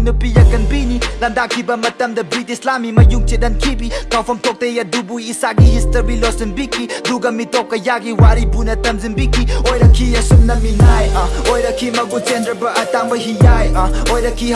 inupiyakan bini Landaki bermatam the British Lami mayungce dan kibi. Kau tokte tok teya dubu isagi History lost in biki. Duga mi tok kayagi wari buna tam zimbiki. Oira ki ya asum na minai. Ah. Oira ki magu gender atang ba hiyai ah. Oira ki